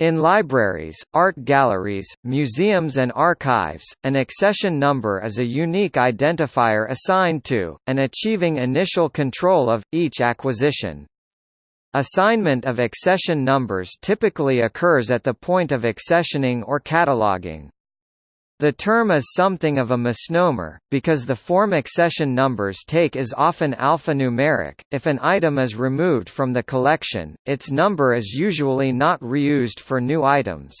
In libraries, art galleries, museums and archives, an accession number is a unique identifier assigned to, and achieving initial control of, each acquisition. Assignment of accession numbers typically occurs at the point of accessioning or cataloging. The term is something of a misnomer, because the form accession numbers take is often alphanumeric. If an item is removed from the collection, its number is usually not reused for new items.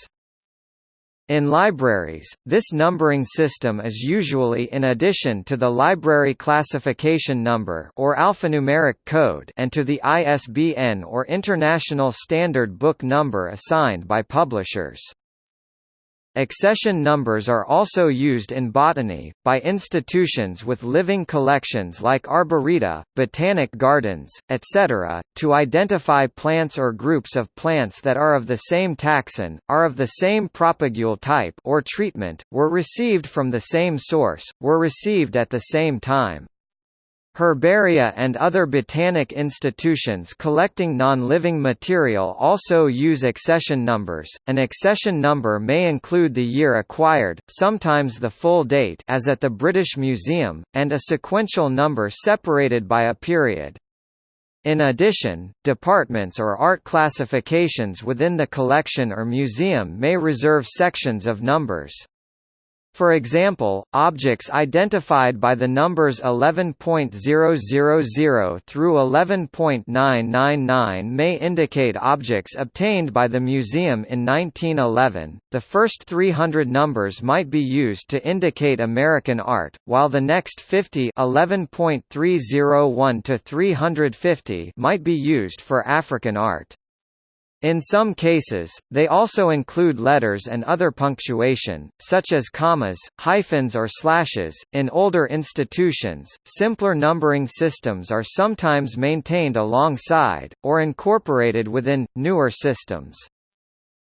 In libraries, this numbering system is usually in addition to the library classification number or alphanumeric code and to the ISBN or International Standard Book Number assigned by publishers. Accession numbers are also used in botany, by institutions with living collections like arboreta, botanic gardens, etc., to identify plants or groups of plants that are of the same taxon, are of the same propagule type or treatment, were received from the same source, were received at the same time. Herbaria and other botanic institutions collecting non-living material also use accession numbers. An accession number may include the year acquired, sometimes the full date as at the British Museum, and a sequential number separated by a period. In addition, departments or art classifications within the collection or museum may reserve sections of numbers. For example, objects identified by the numbers 11.000 through 11.999 may indicate objects obtained by the museum in 1911. The first 300 numbers might be used to indicate American art, while the next 50 11.301 to 350 might be used for African art. In some cases, they also include letters and other punctuation, such as commas, hyphens or slashes. In older institutions, simpler numbering systems are sometimes maintained alongside, or incorporated within, newer systems.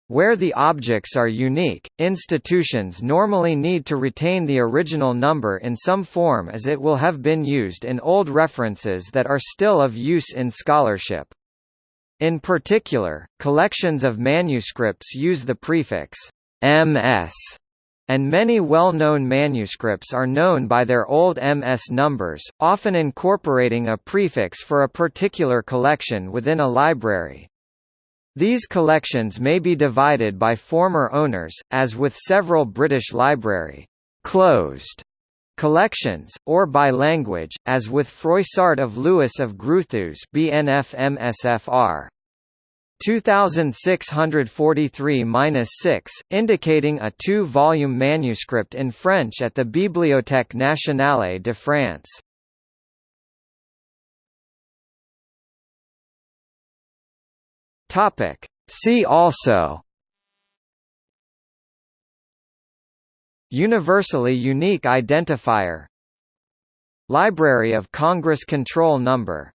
Where the objects are unique, institutions normally need to retain the original number in some form as it will have been used in old references that are still of use in scholarship. In particular, collections of manuscripts use the prefix MS, and many well-known manuscripts are known by their old MS numbers, often incorporating a prefix for a particular collection within a library. These collections may be divided by former owners, as with several British library closed collections, or by language, as with Froissart of Lewis of Gruuthuse BNF MSFR. 2643-6, indicating a two-volume manuscript in French at the Bibliothèque nationale de France. See also. Universally unique identifier. Library of Congress control number